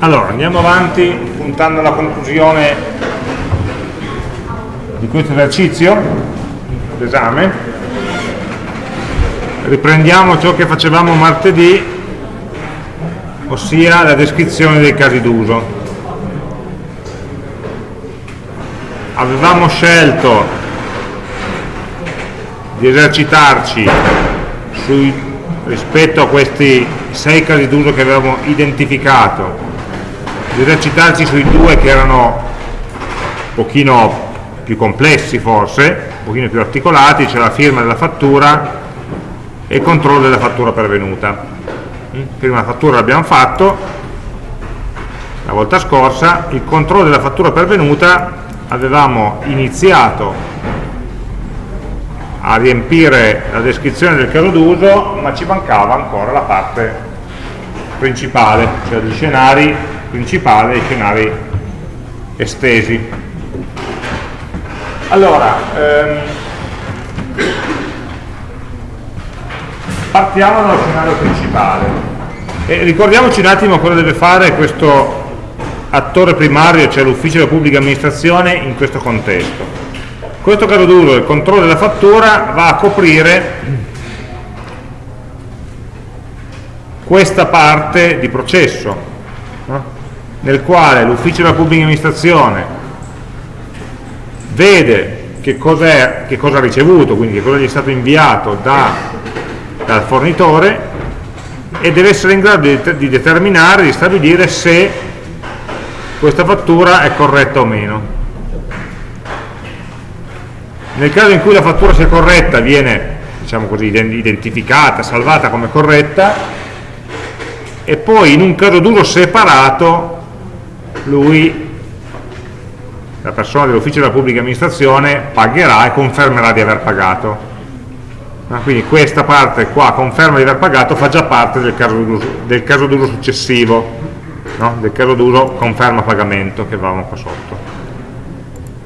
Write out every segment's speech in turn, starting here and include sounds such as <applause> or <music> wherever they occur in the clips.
Allora, andiamo avanti puntando alla conclusione di questo esercizio d'esame. Riprendiamo ciò che facevamo martedì, ossia la descrizione dei casi d'uso. Avevamo scelto di esercitarci sui, rispetto a questi sei casi d'uso che avevamo identificato esercitarci sui due che erano un pochino più complessi forse, un pochino più articolati, cioè la firma della fattura e il controllo della fattura pervenuta. Mm? Prima la fattura l'abbiamo fatto, la volta scorsa, il controllo della fattura pervenuta avevamo iniziato a riempire la descrizione del caso d'uso, ma ci mancava ancora la parte principale, cioè gli scenari principale e scenari estesi. Allora, ehm, partiamo dallo scenario principale e ricordiamoci un attimo cosa deve fare questo attore primario, cioè l'ufficio della pubblica amministrazione in questo contesto. Questo caso d'uso, il controllo della fattura, va a coprire questa parte di processo. Nel quale l'ufficio della pubblica amministrazione vede che, che cosa ha ricevuto, quindi che cosa gli è stato inviato da, dal fornitore e deve essere in grado di, di determinare, di stabilire se questa fattura è corretta o meno. Nel caso in cui la fattura sia corretta viene diciamo così, identificata, salvata come corretta e poi in un caso d'uso separato lui, la persona dell'ufficio della pubblica amministrazione, pagherà e confermerà di aver pagato. Ah, quindi questa parte qua, conferma di aver pagato, fa già parte del caso d'uso successivo, no? del caso d'uso conferma pagamento che avevamo qua sotto.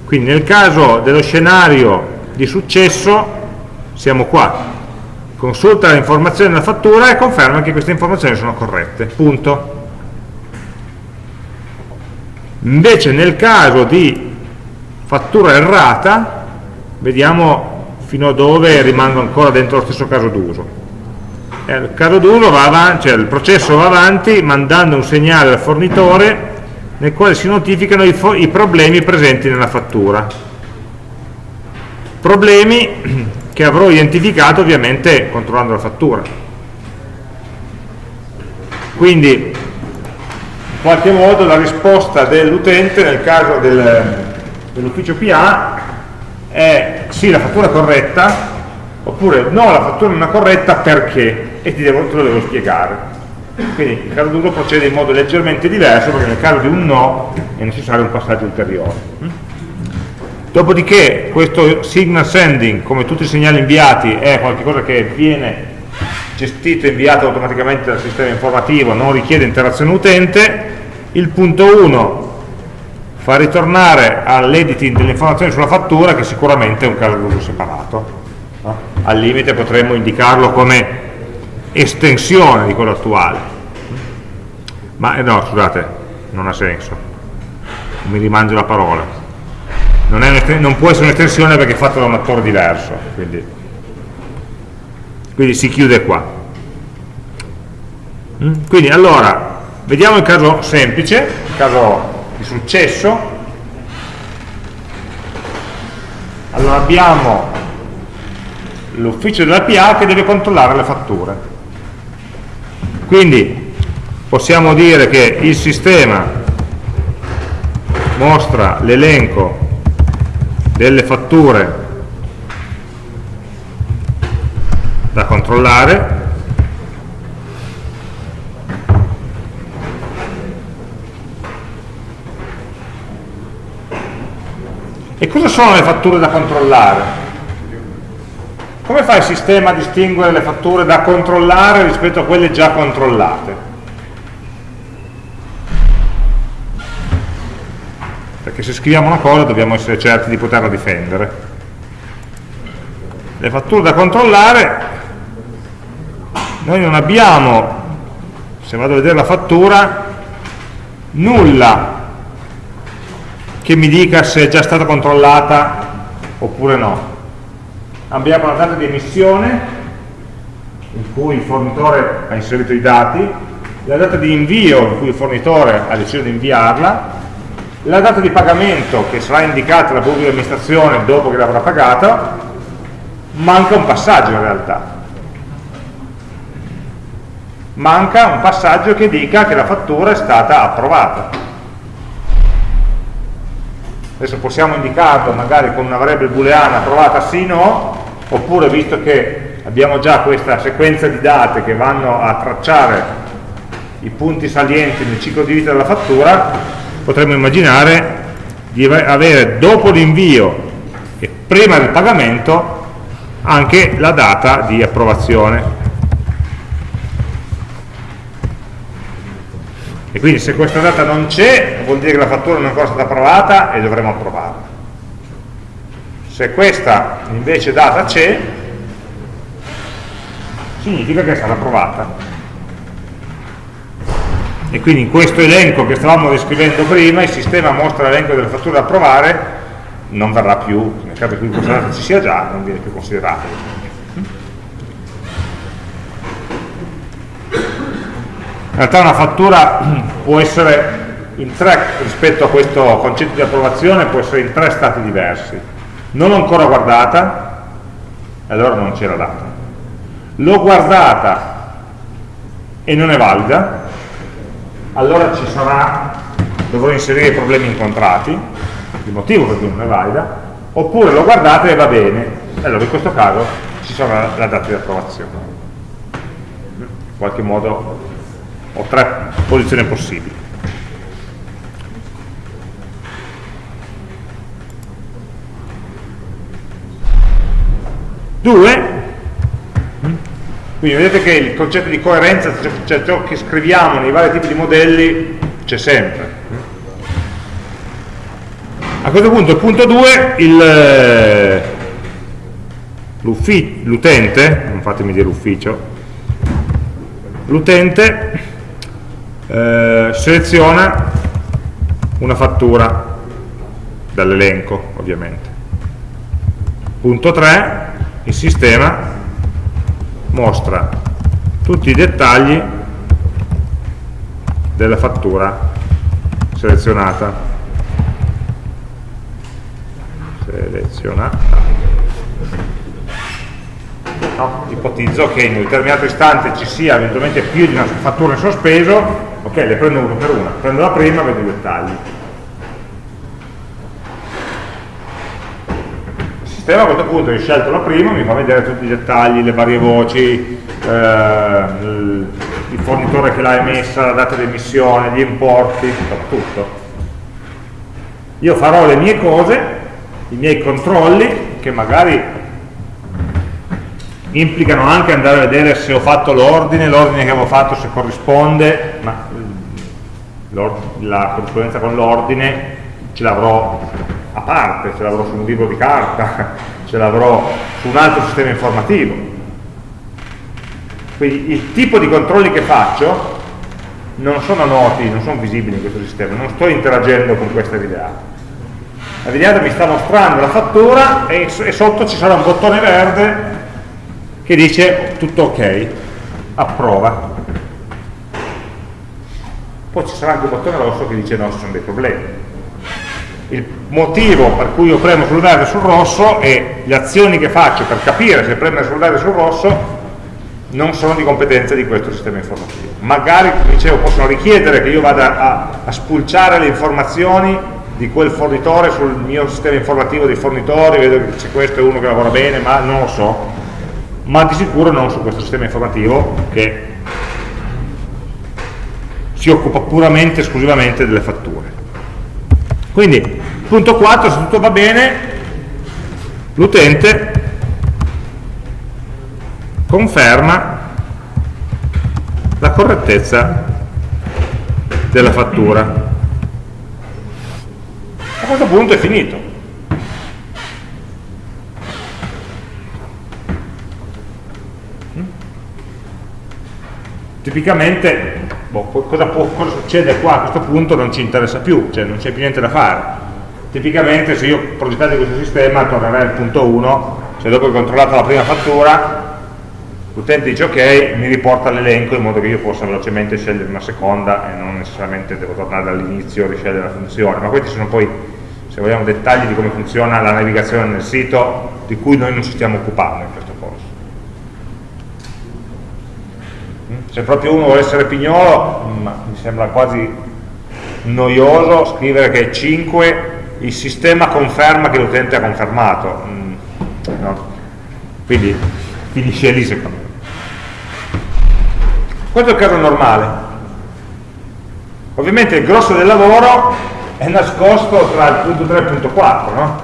Quindi nel caso dello scenario di successo siamo qua, consulta le informazioni della fattura e conferma che queste informazioni sono corrette, punto. Invece nel caso di fattura errata, vediamo fino a dove rimango ancora dentro lo stesso caso d'uso. Eh, il caso d'uso va avanti, cioè il processo va avanti mandando un segnale al fornitore nel quale si notificano i, i problemi presenti nella fattura. Problemi <clears throat> che avrò identificato ovviamente controllando la fattura. Quindi in qualche modo la risposta dell'utente nel caso del, dell'ufficio PA è sì la fattura è corretta oppure no la fattura non è corretta perché? E ti devo, te lo devo spiegare. Quindi il caso d'uso procede in modo leggermente diverso perché nel caso di un no è necessario un passaggio ulteriore. Dopodiché questo signal sending come tutti i segnali inviati è qualcosa che viene gestito e inviato automaticamente dal sistema informativo, non richiede interazione utente, il punto 1 fa ritornare all'editing delle informazioni sulla fattura che sicuramente è un caso d'uso separato. No? Al limite potremmo indicarlo come estensione di quello attuale. Ma eh, no, scusate, non ha senso. Mi rimangio la parola. Non, non può essere un'estensione perché è fatto da un attore diverso. Quindi quindi si chiude qua. Mm? quindi allora vediamo il caso semplice il caso di successo. Allora abbiamo l'ufficio della PA che deve controllare le fatture. Quindi possiamo dire che il sistema mostra l'elenco delle fatture da controllare e cosa sono le fatture da controllare? come fa il sistema a distinguere le fatture da controllare rispetto a quelle già controllate? perché se scriviamo una cosa dobbiamo essere certi di poterla difendere le fatture da controllare noi non abbiamo, se vado a vedere la fattura, nulla che mi dica se è già stata controllata oppure no. Abbiamo la data di emissione in cui il fornitore ha inserito i dati, la data di invio in cui il fornitore ha deciso di inviarla, la data di pagamento che sarà indicata dalla pubblica amministrazione dopo che l'avrà pagata, manca un passaggio in realtà. Manca un passaggio che dica che la fattura è stata approvata. Adesso possiamo indicarlo magari con una variabile booleana approvata sì o no, oppure visto che abbiamo già questa sequenza di date che vanno a tracciare i punti salienti nel ciclo di vita della fattura, potremmo immaginare di avere dopo l'invio e prima del pagamento anche la data di approvazione. E quindi se questa data non c'è, vuol dire che la fattura non è ancora stata approvata e dovremo approvarla. Se questa invece data c'è, significa che è stata approvata e quindi in questo elenco che stavamo descrivendo prima il sistema mostra l'elenco delle fatture da approvare non verrà più, nel caso in cui questa data ci sia già, non viene più considerato. In realtà una fattura può essere in tre rispetto a questo concetto di approvazione può essere in tre stati diversi. Non ancora guardata allora non c'era data. L'ho guardata e non è valida, allora ci sarà, dovrò inserire i problemi incontrati, il motivo per cui non è valida, oppure l'ho guardata e va bene, allora in questo caso ci sarà la data di approvazione. In qualche modo ho tre posizioni possibili. Due, quindi vedete che il concetto di coerenza, cioè ciò che scriviamo nei vari tipi di modelli, c'è sempre. A questo punto, il punto 2, l'utente, non fatemi dire ufficio, l'utente eh, seleziona una fattura dall'elenco, ovviamente. Punto 3, il sistema mostra tutti i dettagli della fattura selezionata selezionata no, ipotizzo che in un determinato istante ci sia eventualmente più di una fattura in sospeso. Ok, le prendo una per una. Prendo la prima, vedo i dettagli. Sistema a questo punto, ho scelto la prima, mi fa vedere tutti i dettagli, le varie voci, eh, il fornitore che l'ha emessa, la data di emissione, gli importi, tutto. Io farò le mie cose, i miei controlli, che magari implicano anche andare a vedere se ho fatto l'ordine, l'ordine che avevo fatto se corrisponde, ma la corrispondenza con l'ordine ce l'avrò a parte, ce l'avrò su un libro di carta, <laughs> ce l'avrò su un altro sistema informativo. Quindi il tipo di controlli che faccio non sono noti, non sono visibili in questo sistema, non sto interagendo con questa videata. La videata mi sta mostrando la fattura e, e sotto ci sarà un bottone verde che dice tutto ok, approva. Poi ci sarà anche un bottone rosso che dice no, ci sono dei problemi il motivo per cui io premo sul verde e sul rosso e le azioni che faccio per capire se premere sul verde e sul rosso non sono di competenza di questo sistema informativo. Magari, come dicevo, possono richiedere che io vada a, a spulciare le informazioni di quel fornitore sul mio sistema informativo dei fornitori, vedo che c'è questo e uno che lavora bene, ma non lo so. Ma di sicuro non su questo sistema informativo che si occupa puramente, esclusivamente delle fatture. Quindi, punto 4, se tutto va bene, l'utente conferma la correttezza della fattura. Questo punto è finito. Tipicamente boh, cosa, può, cosa, succede qua a questo punto non ci interessa più, cioè non c'è più niente da fare. Tipicamente se io progettate questo sistema tornerei al punto 1, se dopo che ho controllato la prima fattura l'utente dice ok, mi riporta l'elenco in modo che io possa velocemente scegliere una seconda e non necessariamente devo tornare dall'inizio e riscegliere la funzione, ma questi sono poi, se vogliamo, dettagli di come funziona la navigazione nel sito di cui noi non ci stiamo occupando in questo corso. Mm? Se proprio uno vuole essere pignolo, mi sembra quasi noioso scrivere che 5 il sistema conferma che l'utente ha confermato. Mm, no? Quindi finisce lì secondo me. Questo è il caso normale. Ovviamente il grosso del lavoro è nascosto tra il punto 3 e il punto 4, no?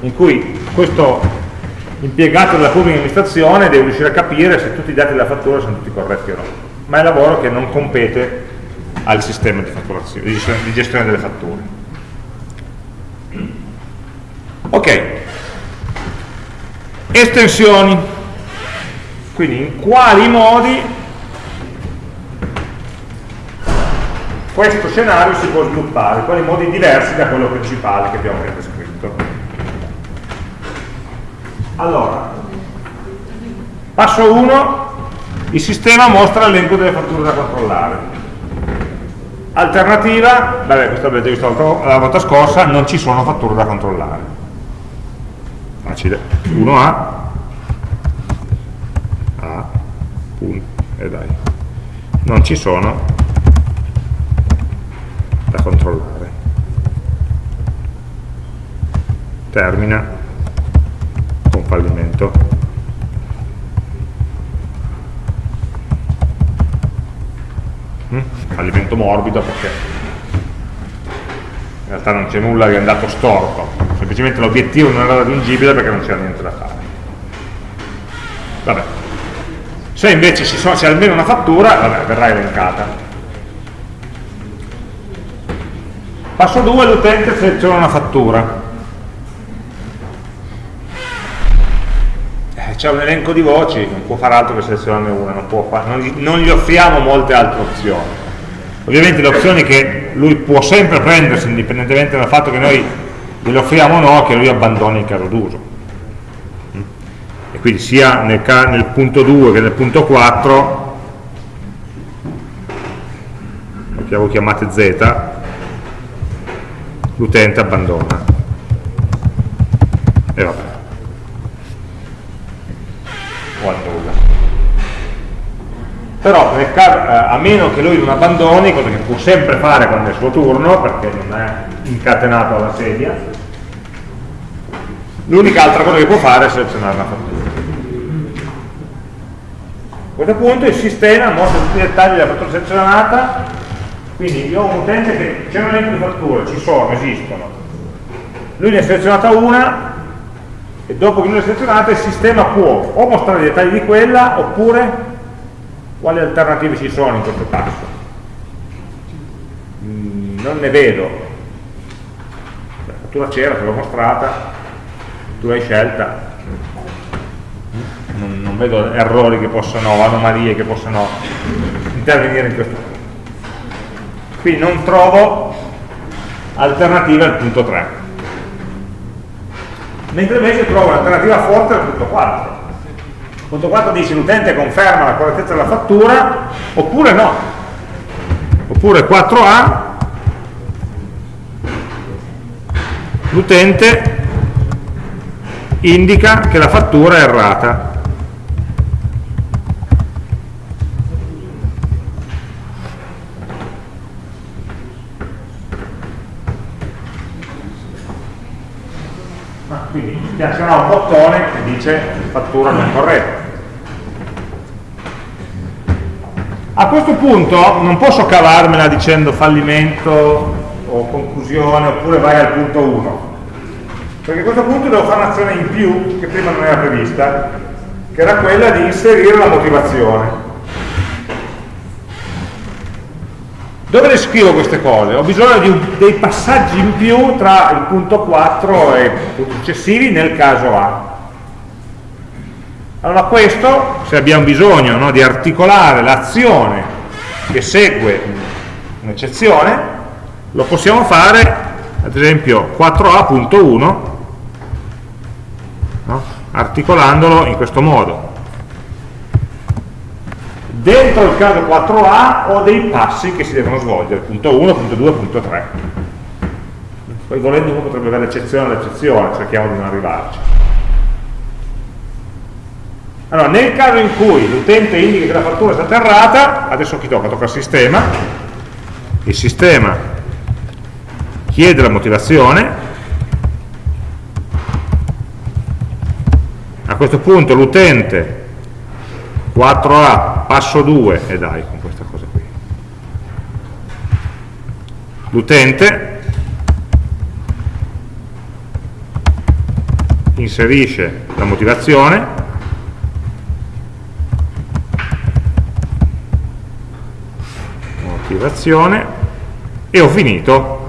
in cui questo impiegato della pubblica amministrazione deve riuscire a capire se tutti i dati della fattura sono tutti corretti o no. Ma è lavoro che non compete al sistema di, di gestione delle fatture. Ok, estensioni, quindi in quali modi questo scenario si può sviluppare, quali modi diversi da quello principale che abbiamo appena descritto. Allora, passo 1, il sistema mostra l'elenco delle fatture da controllare. Alternativa, vabbè, questo l'avete visto la volta scorsa, non ci sono fatture da controllare. Facile. 1A, A, punto, e dai. Non ci sono da controllare. Termina con fallimento. Mm? Fallimento morbido perché in realtà non c'è nulla che è andato storto, semplicemente l'obiettivo non era raggiungibile perché non c'era niente da fare. Vabbè. Se invece c'è almeno una fattura, vabbè, verrà elencata. Passo 2, l'utente seleziona una fattura. Eh, c'è un elenco di voci, non può fare altro che selezionarne una, non, fare, non, gli, non gli offriamo molte altre opzioni. Ovviamente le opzioni che lui può sempre prendersi, indipendentemente dal fatto che noi gliele offriamo o no, che lui abbandoni il caso d'uso. E quindi sia nel, nel punto 2 che nel punto 4, che avevo chiamate Z, l'utente abbandona. E vabbè. O annulla. Però caso, eh, a meno che lui non abbandoni cosa che può sempre fare quando è il suo turno perché non è incatenato alla sedia l'unica altra cosa che può fare è selezionare la fattura a questo punto il sistema mostra tutti i dettagli della fattura selezionata quindi io ho un utente che c'è un elenco di fatture, ci sono, esistono. Lui ne ha selezionata una e dopo che lui l'ha selezionata il sistema può o mostrare i dettagli di quella oppure quali alternative ci sono in questo passo. Mm, non ne vedo. La fattura c'era, te l'ho mostrata, tu l'hai scelta. Non, non vedo errori che possano, anomalie che possano intervenire in questo caso quindi non trovo alternative al punto 3 mentre invece trovo un'alternativa forte al punto 4 il punto 4 dice l'utente conferma la correttezza della fattura oppure no. Oppure 4a l'utente indica che la fattura è errata spiazzonerà un bottone che dice fattura non corretta a questo punto non posso cavarmela dicendo fallimento o conclusione oppure vai al punto 1 perché a questo punto devo fare un'azione in più che prima non era prevista che era quella di inserire la motivazione Dove le scrivo queste cose? Ho bisogno di un, dei passaggi in più tra il punto 4 e i punti successivi nel caso A. Allora questo, se abbiamo bisogno no, di articolare l'azione che segue un'eccezione, lo possiamo fare ad esempio 4a.1 no? articolandolo in questo modo dentro il caso 4a ho dei passi che si devono svolgere punto 1, punto 2, punto 3 poi volendo uno potrebbe avere l'eccezione all'eccezione cerchiamo di non arrivarci. Allora nel caso in cui l'utente indica che la fattura è stata errata adesso chi tocca? tocca al sistema. Il sistema chiede la motivazione. A questo punto l'utente 4A passo 2 e dai con questa cosa qui. L'utente inserisce la motivazione motivazione e ho finito.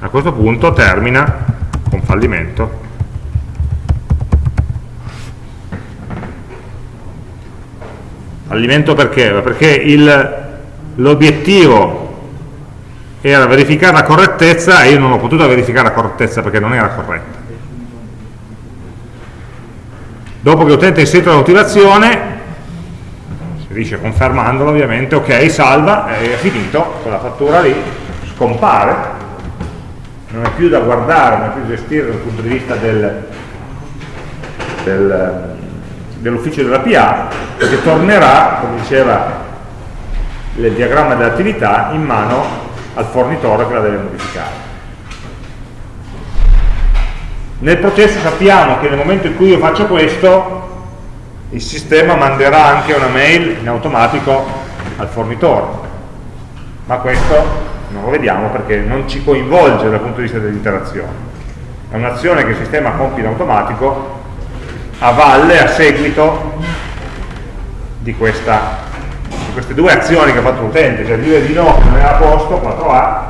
A questo punto termina con fallimento fallimento perché? perché l'obiettivo era verificare la correttezza e io non ho potuto verificare la correttezza perché non era corretta dopo che l'utente ha inserito la motivazione si dice confermandolo ovviamente ok salva è finito quella fattura lì scompare non è più da guardare, non è più da gestire dal punto di vista del, del, dell'ufficio della PA, perché tornerà, come diceva il diagramma dell'attività, in mano al fornitore che la deve modificare. Nel processo sappiamo che nel momento in cui io faccio questo, il sistema manderà anche una mail in automatico al fornitore, ma questo non lo vediamo perché non ci coinvolge dal punto di vista dell'interazione. È un'azione che il sistema compie in automatico a valle, a seguito di, questa, di queste due azioni che ha fatto l'utente, cioè dire di no che non era a posto, 4A,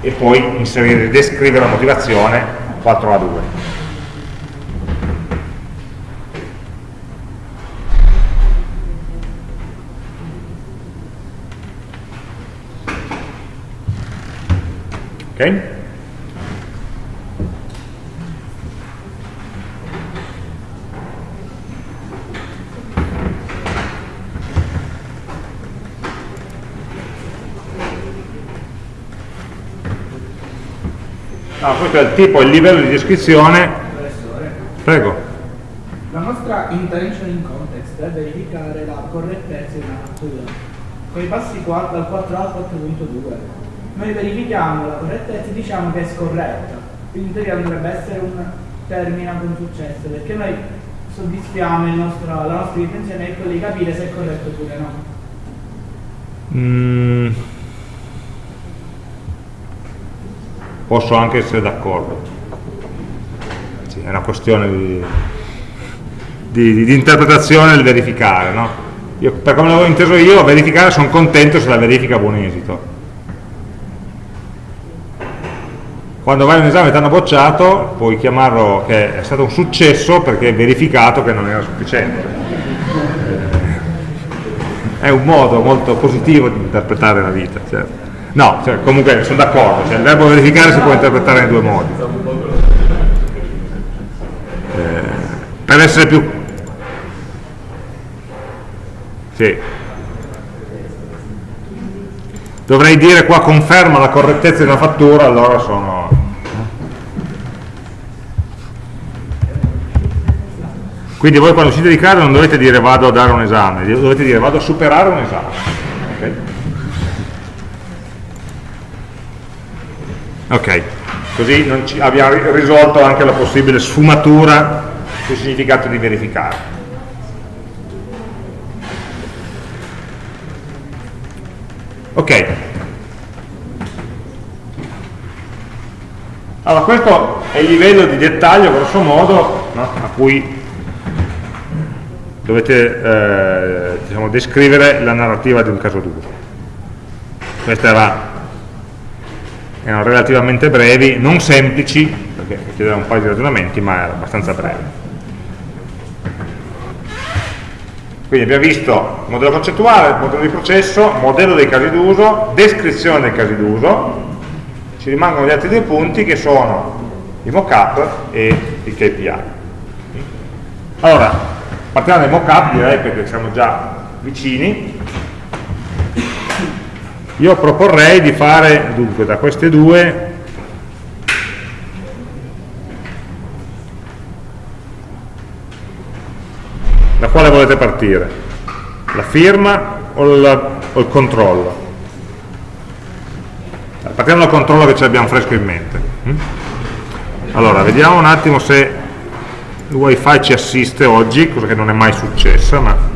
e poi inserire, descrivere la motivazione 4A2. ok? Ah, questo è il tipo, il livello di descrizione. Prego. La nostra intention in context è verificare la correttezza di una fattura. Con i passi 4, dal 4 al 4.2 noi verifichiamo la correttezza e diciamo che è scorretta. Quindi in teoria dovrebbe essere un termine con successo, perché noi soddisfiamo nostro, la nostra intenzione è quella di capire se è corretto oppure no. Mm. Posso anche essere d'accordo. Sì, è una questione di, di, di interpretazione del verificare, no? Io, per come l'avevo inteso io, verificare sono contento se la verifica ha buon esito quando vai in esame e ti hanno bocciato puoi chiamarlo che è stato un successo perché è verificato che non era sufficiente eh, è un modo molto positivo di interpretare la vita certo. No, cioè, comunque sono d'accordo cioè, il verbo verificare si può interpretare in due modi eh, per essere più sì dovrei dire qua conferma la correttezza di una fattura allora sono Quindi voi quando uscite di casa non dovete dire vado a dare un esame, dovete dire vado a superare un esame. Ok, così abbiamo risolto anche la possibile sfumatura sul significato di verificare. Ok. Allora questo è il livello di dettaglio, grosso modo, no? a cui dovete eh, diciamo, descrivere la narrativa di un caso duro. Queste era, erano relativamente brevi, non semplici, perché chiedevano un paio di ragionamenti, ma era abbastanza breve. Quindi abbiamo visto modello concettuale, modello di processo, modello dei casi d'uso, descrizione dei casi d'uso, ci rimangono gli altri due punti che sono i mockup e i KPI. Allora, partiamo dai mockup direi perché siamo già vicini. Io proporrei di fare, dunque, da queste due da quale volete partire? La firma o, la, o il controllo? Partiamo dal controllo che ci abbiamo fresco in mente. Mm? Allora, vediamo un attimo se il wifi ci assiste oggi, cosa che non è mai successa, ma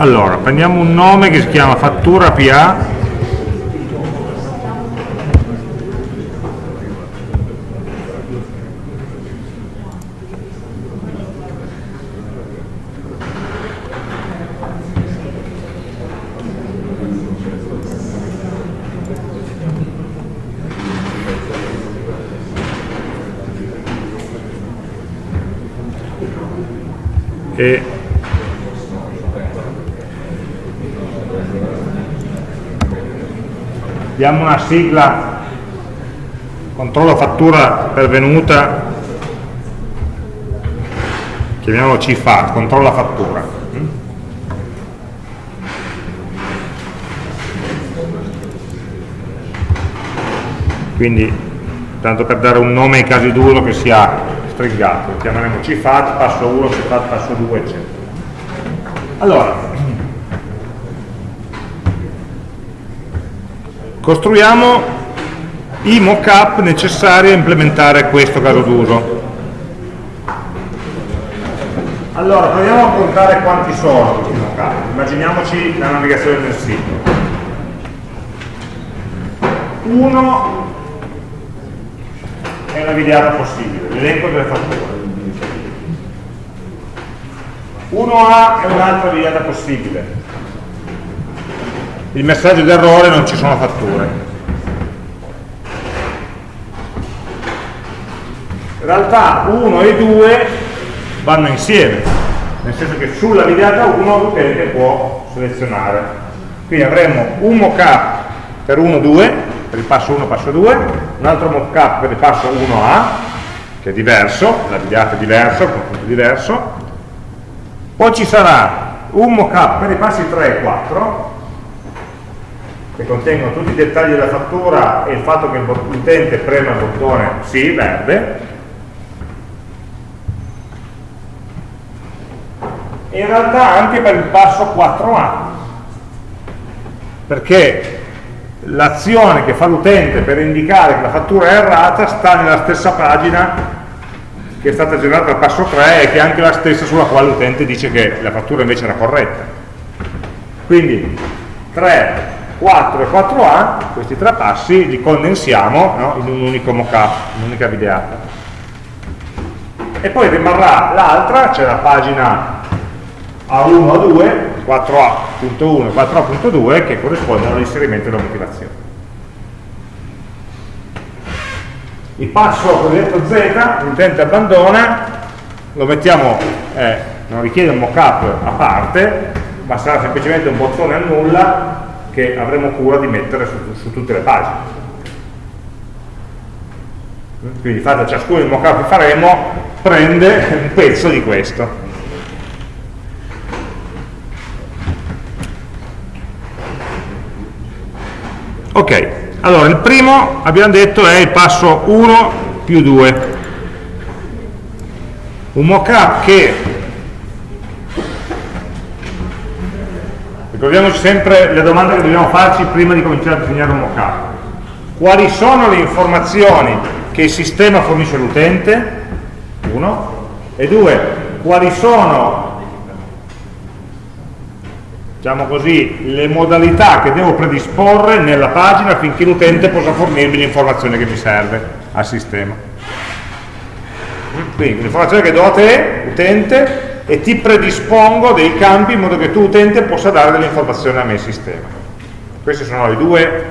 Allora, prendiamo un nome che si chiama fattura PA e diamo una sigla. Controllo fattura pervenuta. Chiamiamolo CFAT, controlla fattura. Quindi tanto per dare un nome ai casi d'uso che sia stringato. Chiameremo CFAT, passo 1, CFAT, passo 2 eccetera. Allora costruiamo i mock-up necessari a implementare questo caso d'uso. Allora, proviamo a contare quanti sono questi mock-up. Immaginiamoci la navigazione del sito. Uno è una videata possibile, l'elenco delle fatture. 1A è un'altra videata possibile, il messaggio d'errore non ci sono fatture. In realtà 1 e 2 vanno insieme, nel senso che sulla videata 1 l'utente può selezionare. Quindi avremo un mockup per 1, 2, per il passo 1, passo 2, un altro mockup per il passo 1A, che è diverso, la videata è diversa, il confronto è diverso, poi ci sarà un mockup per i passi 3 e 4, che contengono tutti i dettagli della fattura e il fatto che l'utente prema il bottone sì, verde, e in realtà anche per il passo 4A, perché l'azione che fa l'utente per indicare che la fattura è errata sta nella stessa pagina che è stata generata al passo 3 e che è anche la stessa sulla quale l'utente dice che la fattura invece era corretta. Quindi 3, 4 e 4A, questi tre passi li condensiamo no, in un unico mockup, un'unica videata. E poi rimarrà l'altra, cioè la pagina A1, A2, 4A.1 e 4A.2 che corrispondono all'inserimento della motivazione. il passo cosiddetto Z, l'utente abbandona, lo mettiamo, eh, non richiede un mockup a parte, ma sarà semplicemente un bottone a nulla che avremo cura di mettere su, su tutte le pagine. Quindi di fatto ciascuno dei mockup che faremo prende un pezzo di questo. Ok, allora, il primo, abbiamo detto, è il passo 1 più 2. Un mockup che, ricordiamoci sempre le domande che dobbiamo farci prima di cominciare a disegnare un mockup. Quali sono le informazioni che il sistema fornisce all'utente? Uno. E due, quali sono diciamo così, le modalità che devo predisporre nella pagina affinché l'utente possa fornirmi l'informazione che mi serve al sistema. Quindi l'informazione che do a te, utente, e ti predispongo dei campi in modo che tu, utente, possa dare delle informazioni a me sistema. Queste sono le due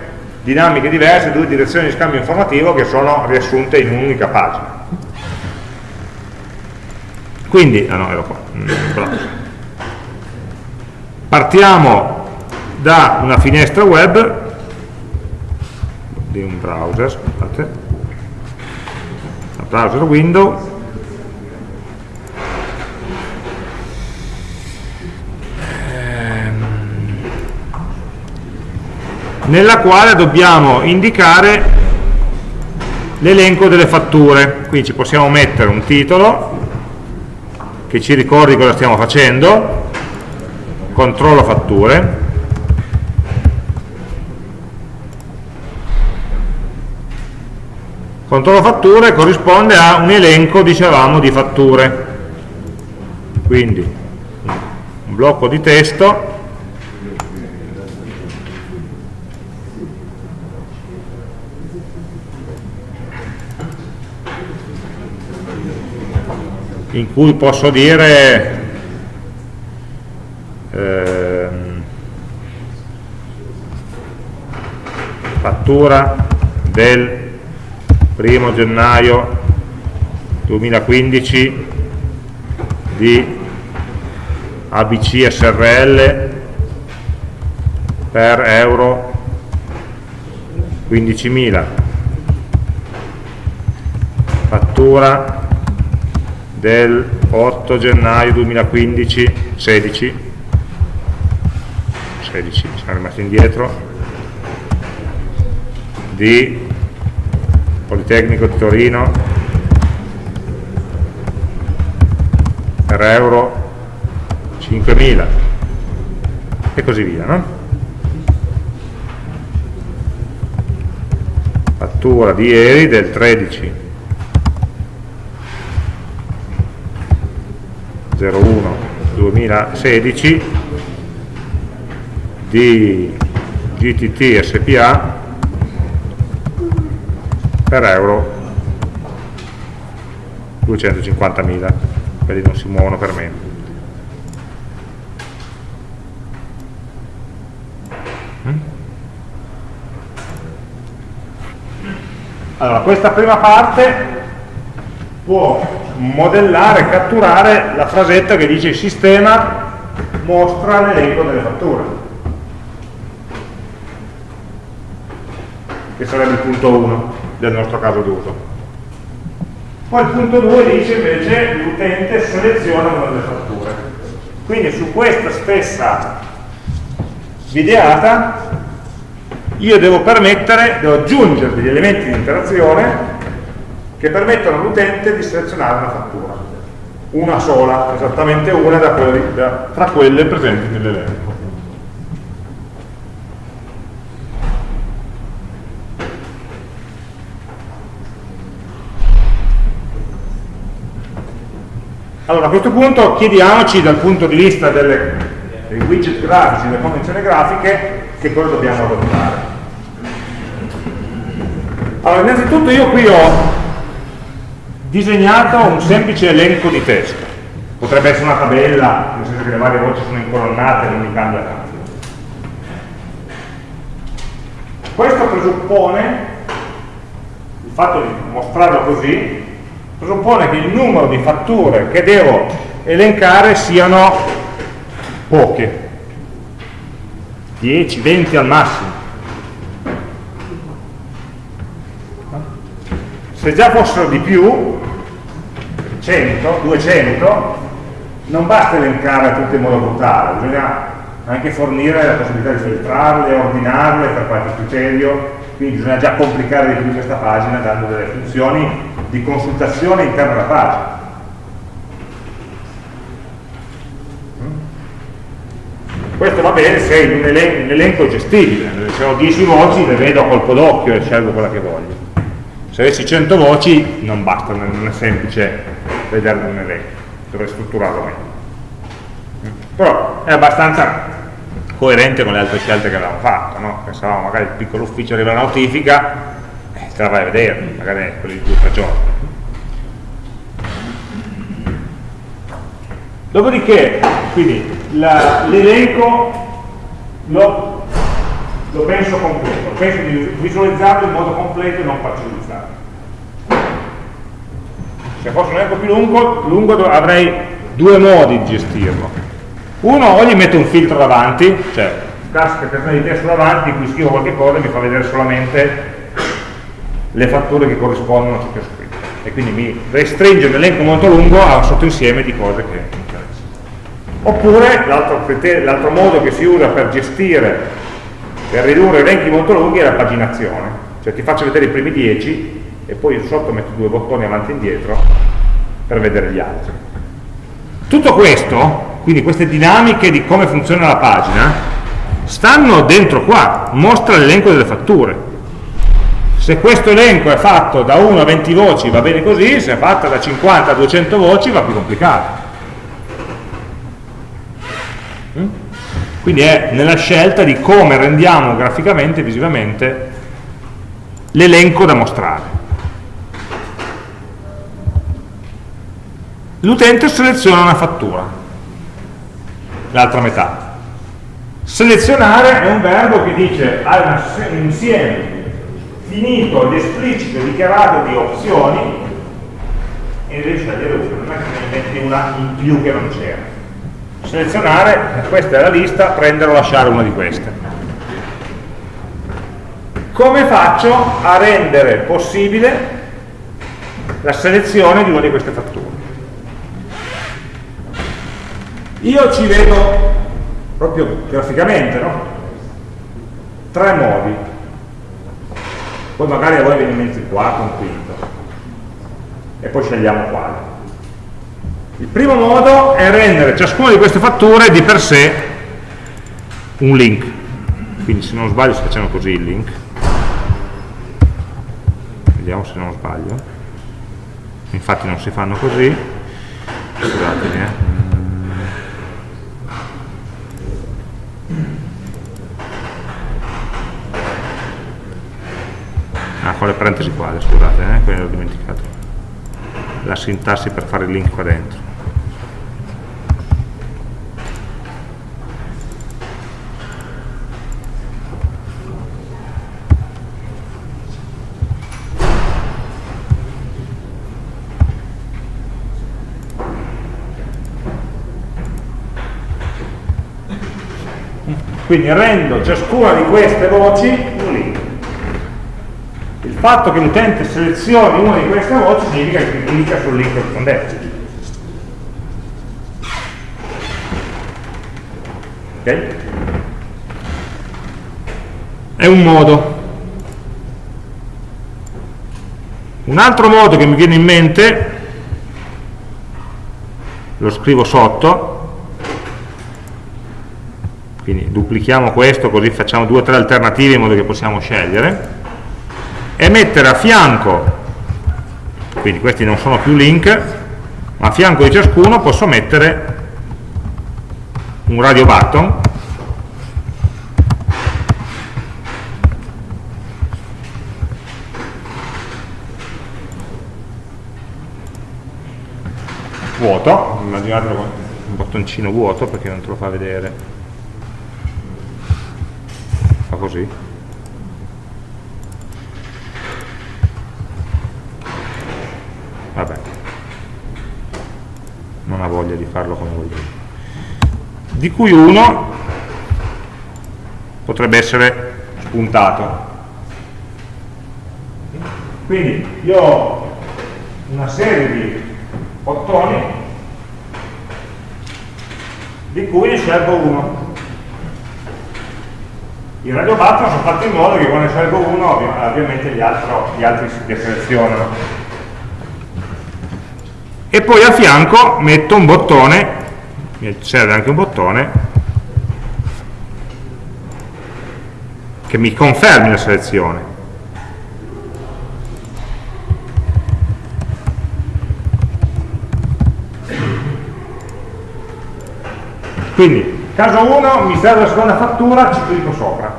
dinamiche diverse, due direzioni di scambio informativo che sono riassunte in un'unica pagina. Quindi, ah no, ero qua, mm, partiamo da una finestra web di un browser, scusate, un browser window nella quale dobbiamo indicare l'elenco delle fatture. Quindi ci possiamo mettere un titolo che ci ricordi cosa stiamo facendo. Controllo fatture. Controllo fatture corrisponde a un elenco dicevamo di fatture. Quindi un blocco di testo in cui posso dire ehm, fattura del primo gennaio 2015 di ABC SRL per euro 15.000 fattura del 8 gennaio 2015 16 16 siamo rimasti indietro. Di Politecnico di Torino. Per euro 5.000 e così via no? fattura di ieri del 13 2016 di GTT SPA per euro 250.000 quelli non si muovono per meno allora questa prima parte può modellare, catturare la frasetta che dice il sistema mostra l'elenco delle fatture che sarebbe il punto 1 del nostro caso d'uso. Poi il punto 2 dice invece l'utente seleziona una delle fatture. Quindi su questa stessa videata io devo permettere, devo aggiungere degli elementi di interazione che permettono all'utente di selezionare una fattura. Una sola, esattamente una da quelle, da, tra quelle presenti nell'elenco. Allora, a questo punto chiediamoci dal punto di vista delle, dei widget grafici, delle convenzioni grafiche, che cosa dobbiamo adottare. Allora, innanzitutto io qui ho disegnato un semplice elenco di testo. Potrebbe essere una tabella, nel senso che le varie voci sono incolonnate e non mi cambia tanto. Questo presuppone, il fatto di mostrarlo così, presuppone che il numero di fatture che devo elencare siano poche, 10, 20 al massimo. Se già fossero di più, 100, 200, non basta elencare tutte in modo brutale, bisogna anche fornire la possibilità di filtrarle, ordinarle per qualche criterio, quindi bisogna già complicare di più questa pagina dando delle funzioni di consultazione interna alla pagina. Questo va bene se in un elenco, un elenco è gestibile, se ho 10 voci le vedo a colpo d'occhio e scelgo quella che voglio. Se avessi 100 voci non basta, non è semplice vederlo un elenco, dovrei strutturarlo meglio. Però è abbastanza coerente con le altre scelte che avevamo fatto, no? pensavamo magari il piccolo ufficio arriva la notifica, eh, te la vai a vedere, magari quelli di due o tre. Dopodiché, quindi, l'elenco lo, lo, penso completo, penso di visualizzarlo in modo completo e non parcellizzato. Se fosse un elenco più lungo, lungo avrei due modi di gestirlo. Uno, o gli metto un filtro davanti, cioè classica cartella di testo davanti, in cui scrivo qualche cosa e mi fa vedere solamente le fatture che corrispondono a ciò che ho scritto e quindi mi restringe un elenco molto lungo a un sottoinsieme di cose che mi interessano. Oppure l'altro modo che si usa per gestire, per ridurre elenchi molto lunghi è la paginazione, cioè ti faccio vedere i primi 10 e poi sotto metto due bottoni avanti e indietro per vedere gli altri. Tutto questo, quindi queste dinamiche di come funziona la pagina, stanno dentro qua, mostra l'elenco delle fatture se questo elenco è fatto da 1 a 20 voci va bene così, se è fatto da 50 a 200 voci va più complicato. Quindi è nella scelta di come rendiamo graficamente, visivamente, l'elenco da mostrare. L'utente seleziona una fattura, l'altra metà. Selezionare è un verbo che dice un insieme finito l'esplicito dichiarato di opzioni e devi scegliere una, non è che ne metti una in più che non c'era. Selezionare, questa è la lista, prendere o lasciare una di queste. Come faccio a rendere possibile la selezione di una di queste fatture? Io ci vedo proprio graficamente, no? Tre modi poi magari a voi viene in mezzo il quarto, un quinto e poi scegliamo quale il primo modo è rendere ciascuna di queste fatture di per sé un link. Quindi se non sbaglio si facciamo così il link. Vediamo se non sbaglio. Infatti non si fanno così. Scusatemi eh. Ah, con le parentesi qua, scusate, eh, quello l'ho dimenticato. La sintassi per fare il link qua dentro quindi rendo ciascuna di queste voci il fatto che l'utente selezioni una di queste voci significa che clicca sul link corrispondente. Ok? è un modo. Un altro modo che mi viene in mente, lo scrivo sotto, quindi duplichiamo questo così facciamo due o tre alternative in modo che possiamo scegliere, è mettere a fianco, quindi questi non sono più link, ma a fianco di ciascuno posso mettere un radio button vuoto, immaginatelo un bottoncino vuoto perché non te lo fa vedere. Così. Vabbè. Non ha voglia di farlo come voglio. Di cui uno potrebbe essere spuntato. Quindi io ho una serie di bottoni di cui ne scelgo uno i radio button sono fatti in modo che quando ne scelgo uno ovviamente gli, altro, gli altri si deselezionano e poi a fianco metto un bottone mi serve anche un bottone che mi confermi la selezione Quindi, caso 1 mi serve la seconda fattura, ci clicco sopra.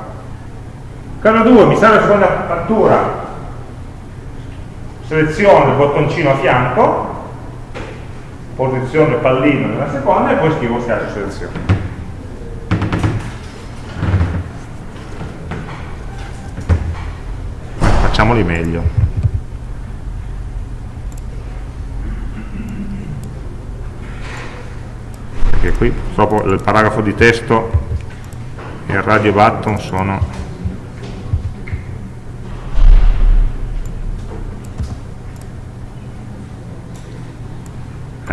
Caso 2 mi serve la seconda fattura, seleziono il bottoncino a fianco, posiziono il pallino nella seconda e poi scrivo schiaccio selezione. Facciamoli meglio. perché qui purtroppo il paragrafo di testo e il radio button sono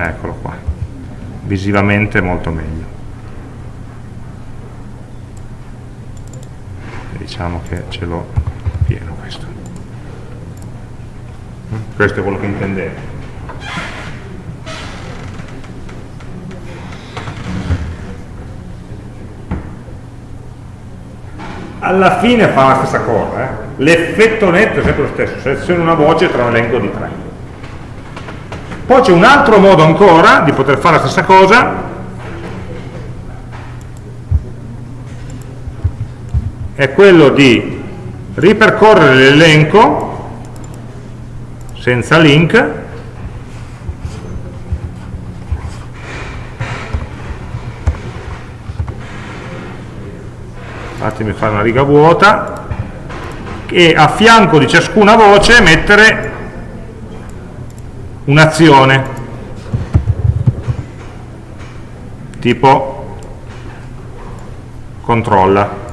eccolo qua visivamente molto meglio diciamo che ce l'ho pieno questo questo è quello che intendevo alla fine fa la stessa cosa, eh? l'effetto netto è sempre lo stesso, seleziono una voce tra un elenco di tre. Poi c'è un altro modo ancora di poter fare la stessa cosa, è quello di ripercorrere l'elenco senza link. Fatemi fare una riga vuota. E a fianco di ciascuna voce mettere un'azione tipo controlla.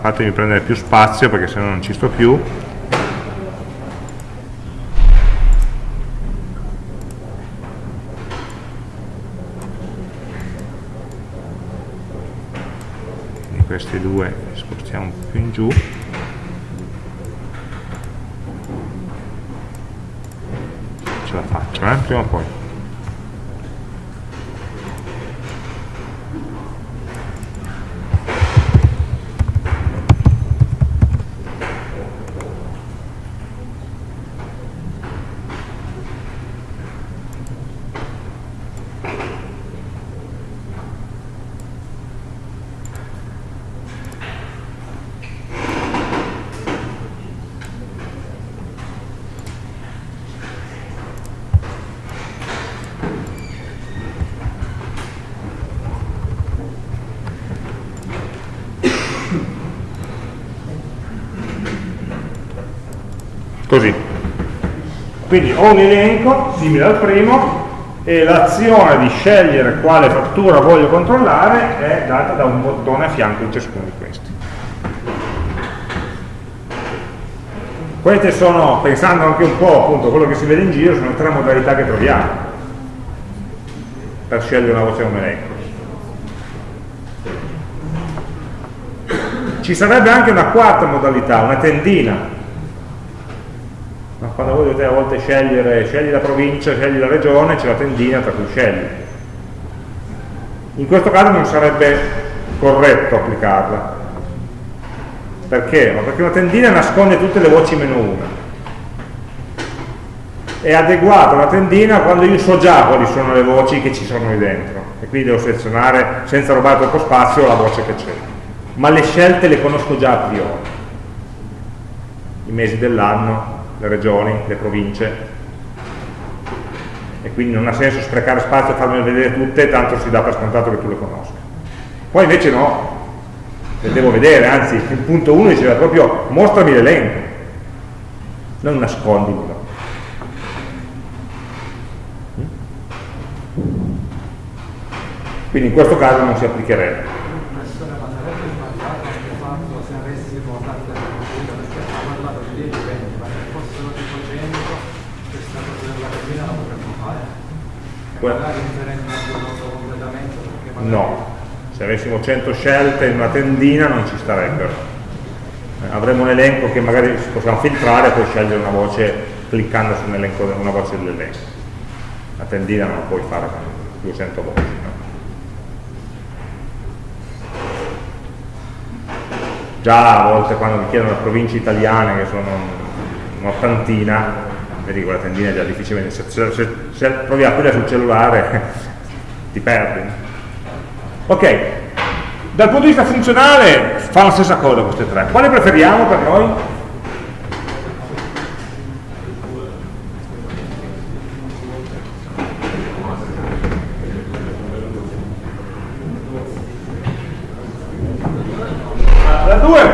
Fatemi, prendere più spazio perché se no non ci sto più. Questi due spostiamo più in giù ce la faccio eh? prima o poi così quindi ho un elenco simile al primo e l'azione di scegliere quale fattura voglio controllare è data da un bottone a fianco di ciascuno di questi queste sono, pensando anche un po' appunto a quello che si vede in giro, sono tre modalità che troviamo per scegliere una voce o un elenco ci sarebbe anche una quarta modalità, una tendina. Dovete a volte scegliere, scegli la provincia, scegli la regione, c'è la tendina tra cui scegli. In questo caso non sarebbe corretto applicarla. Perché? Ma perché una tendina nasconde tutte le voci meno una. È adeguata una tendina quando io so già quali sono le voci che ci sono lì dentro e quindi devo selezionare senza rubare troppo spazio la voce che c'è ma le scelte le conosco già a priori i mesi dell'anno, le regioni, le province. E quindi non ha senso sprecare spazio e farmele vedere tutte tanto si dà per scontato che tu le conosca. Poi invece no le devo vedere, anzi il punto 1 diceva proprio mostrami l'elenco non nascondimelo. Quindi in questo caso non si applicherebbe no. Se avessimo 100 scelte in una tendina non ci starebbero. Avremo un elenco che magari possiamo filtrare e poi scegliere una voce cliccando su un elenco, una voce dell'elenco. La tendina non la puoi fare con 200 voci già a volte quando mi chiedono le province italiane che sono un'ottantina vedi quella tendina è già difficile se, se, se, provi a aprire sul cellulare <laughs> ti perdi. Ok dal punto di vista funzionale fa la stessa cosa queste tre. Quale preferiamo per noi?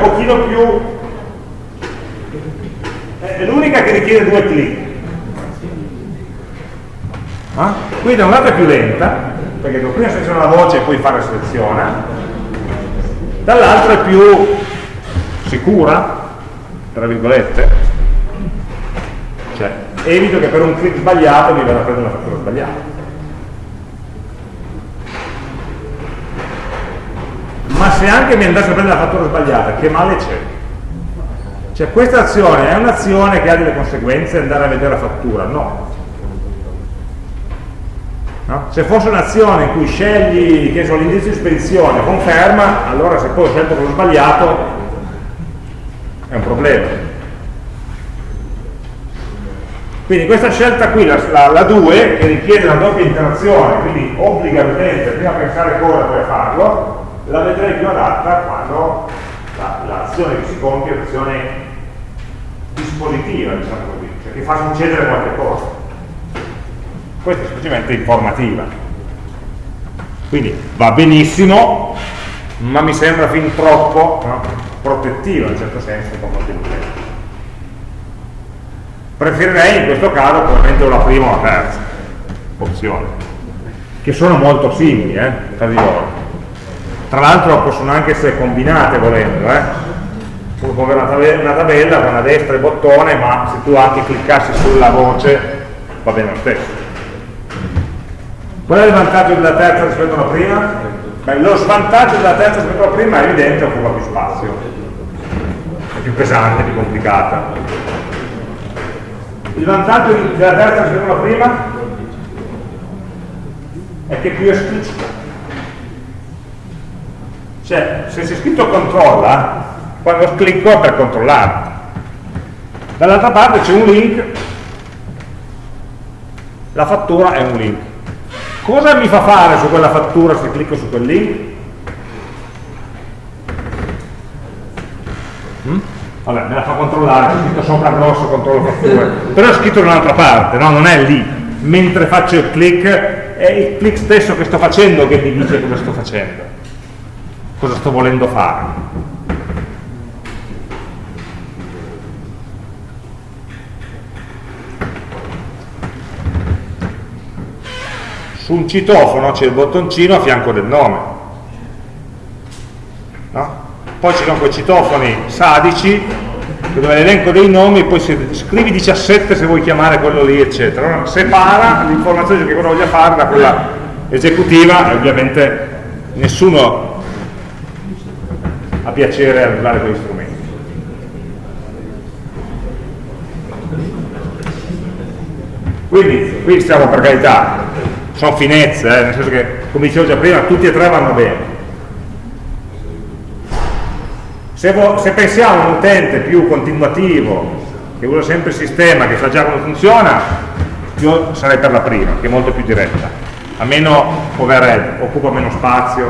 pochino più è l'unica che richiede due clic ah? qui da un lato è più lenta perché devo prima selezionare la voce e poi fare selezione dall'altro è più sicura tra virgolette cioè evito che per un clic sbagliato mi vada a prendere una fattura sbagliata ma se anche mi andasse a prendere la fattura sbagliata, che male c'è? Cioè questa azione è un'azione che ha delle conseguenze andare a vedere la fattura? No. No? Se fosse un'azione in cui scegli l'indizio di spedizione, conferma, allora se poi ho scelto quello sbagliato è un problema. Quindi questa scelta qui, la, la, la 2, che richiede una doppia interazione, quindi obbliga l'utente prima a pensare cosa poi farlo, la vedrei più adatta quando l'azione la, che si compie è un'azione dispositiva, diciamo così, cioè che fa succedere qualche cosa. Questa è semplicemente informativa. Quindi va benissimo, ma mi sembra fin troppo no? protettiva in certo senso molti utenti. Preferirei in questo caso probabilmente la prima o la terza opzione, che sono molto simili eh, tra di loro tra l'altro possono anche essere combinate volendo eh? puoi avere una tabella con a destra il bottone ma se tu anche cliccassi sulla voce va bene lo stesso qual è il vantaggio della terza rispetto alla prima? Beh, lo svantaggio della terza rispetto alla prima è evidente occupa più spazio è più pesante, più complicata il vantaggio della terza rispetto alla prima è che è più esplicita cioè, se c'è scritto controlla, quando clicco è per controllare. Dall'altra parte c'è un link, la fattura è un link. Cosa mi fa fare su quella fattura se clicco su quel link? Hmm? Vabbè, me la fa controllare, c'è scritto sopra grosso, controllo fatture, però è scritto da un'altra parte, no? non è lì. Mentre faccio il click, è il click stesso che sto facendo che mi dice cosa sto facendo cosa sto volendo fare. Su un citofono c'è il bottoncino a fianco del nome. No? Poi ci sono quei citofoni sadici dove l'elenco dei nomi, poi scrivi 17 se vuoi chiamare quello lì, eccetera. Separa l'informazione che uno voglia fare da quella esecutiva e ovviamente nessuno a piacere a usare quegli strumenti. Quindi, qui stiamo per carità, sono finezze, eh, nel senso che, come dicevo già prima, tutti e tre vanno bene. Se, se pensiamo a un utente più continuativo, che usa sempre il sistema, che sa già come funziona, io sarei per la prima, che è molto più diretta. A meno overhead, occupa meno spazio.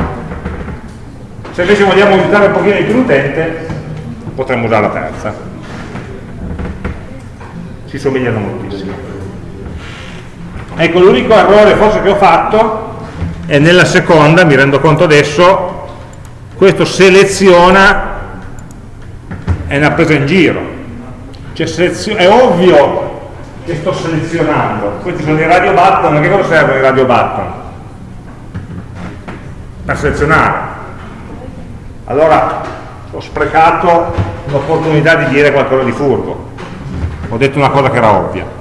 Se invece vogliamo aiutare un pochino di più l'utente, potremmo usare la terza. Si somigliano moltissimo. Ecco, l'unico errore forse che ho fatto è nella seconda, mi rendo conto adesso, questo seleziona è una presa in giro. Cioè, è ovvio che sto selezionando. Questi sono i radio button, che cosa servono i radio button? Per selezionare. Allora ho sprecato l'opportunità di dire qualcosa di furbo. Ho detto una cosa che era ovvia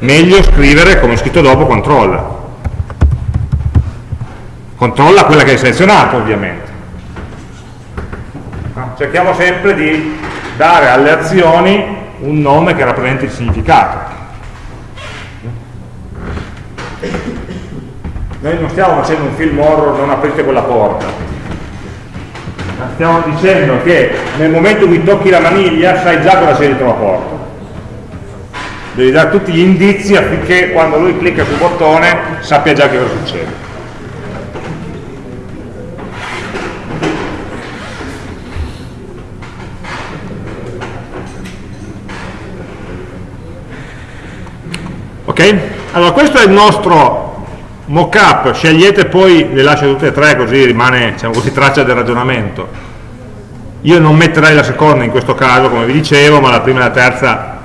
meglio scrivere come scritto dopo controlla. Controlla quella che hai selezionato ovviamente. Cerchiamo sempre di dare alle azioni un nome che rappresenti il significato. Noi non stiamo facendo un film horror non aprite quella porta. Stiamo dicendo che nel momento in cui tocchi la maniglia sai già cosa c'è dietro la porta devi dare tutti gli indizi affinché quando lui clicca sul bottone sappia già che cosa succede. Ok? Allora questo è il nostro mock-up, scegliete poi, le lascio tutte e tre così rimane diciamo così, traccia del ragionamento. Io non metterei la seconda in questo caso, come vi dicevo, ma la prima e la terza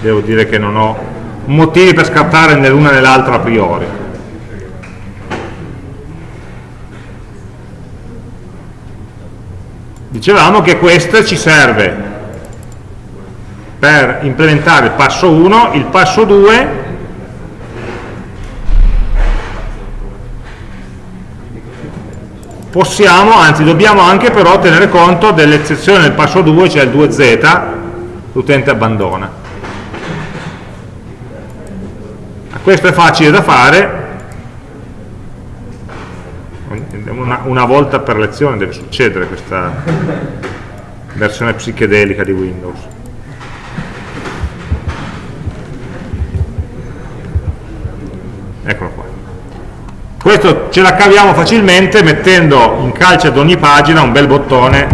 devo dire che non ho motivi per scartare né l'una né l'altra a priori. Dicevamo che questa ci serve per implementare il passo 1, il passo 2 possiamo, anzi dobbiamo anche però tenere conto dell'eccezione del passo 2, cioè il 2z, l'utente abbandona. Questo è facile da fare. Una, una volta per lezione deve succedere questa versione psichedelica di Windows. Eccolo qua. Questo ce la caviamo facilmente mettendo in calce ad ogni pagina un bel bottone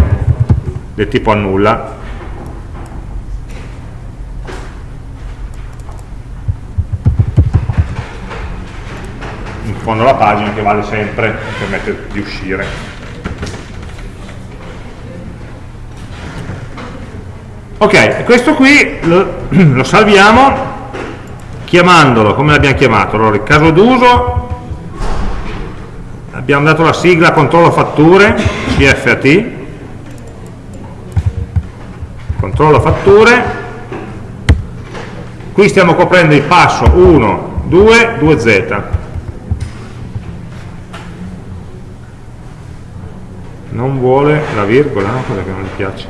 del tipo annulla fondo alla pagina che vale sempre e permette di uscire. Ok, questo qui lo, <clears throat> lo salviamo chiamandolo, come l'abbiamo chiamato? Allora, il caso d'uso, abbiamo dato la sigla controllo fatture, CFAT, controllo fatture, qui stiamo coprendo il passo 1, 2, 2Z, non vuole la virgola, no? quella che non gli piace.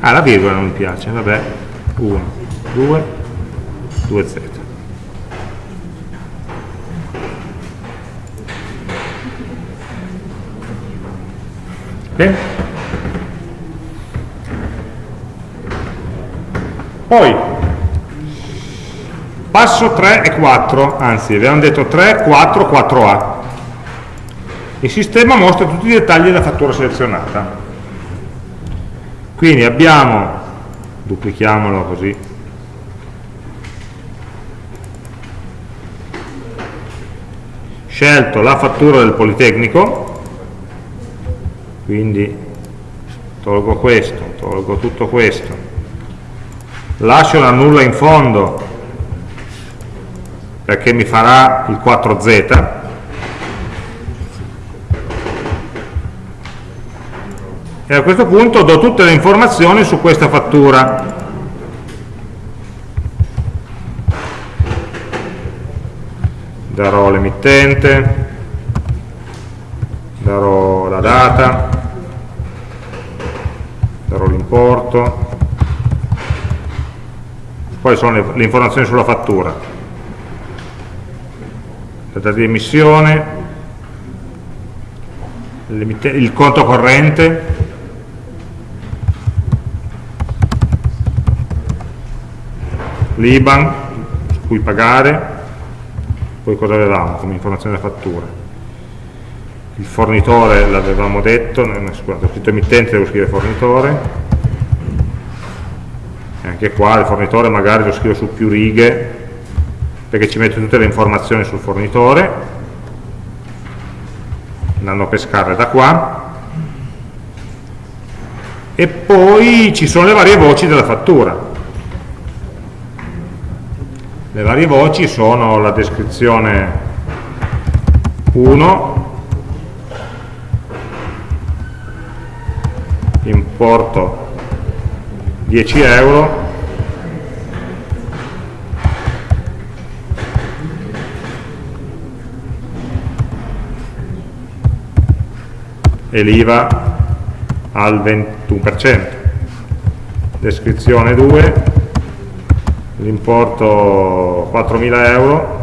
Ah, la virgola non mi piace, vabbè, 1, 2, 2z. Bene? Poi, Passo 3 e 4, anzi abbiamo detto 3, 4, 4A. Il sistema mostra tutti i dettagli della fattura selezionata. Quindi abbiamo, duplichiamolo così, scelto la fattura del Politecnico, quindi tolgo questo, tolgo tutto questo, lascio la nulla in fondo perché mi farà il 4z e a questo punto do tutte le informazioni su questa fattura. Darò l'emittente, darò la data, darò l'importo, poi sono le, le informazioni sulla fattura, data di emissione, il conto corrente, l'IBAN su cui pagare, poi cosa avevamo come informazione della fattura? Il fornitore l'avevamo detto, scusate, ho scritto emittente, devo scrivere fornitore, e anche qua il fornitore magari lo scrivo su più righe, perché ci metto tutte le informazioni sul fornitore, andando a pescare da qua, e poi ci sono le varie voci della fattura. Le varie voci sono la descrizione 1, importo 10 euro, e l'IVA al 21%, descrizione 2, l'importo 4.000 euro.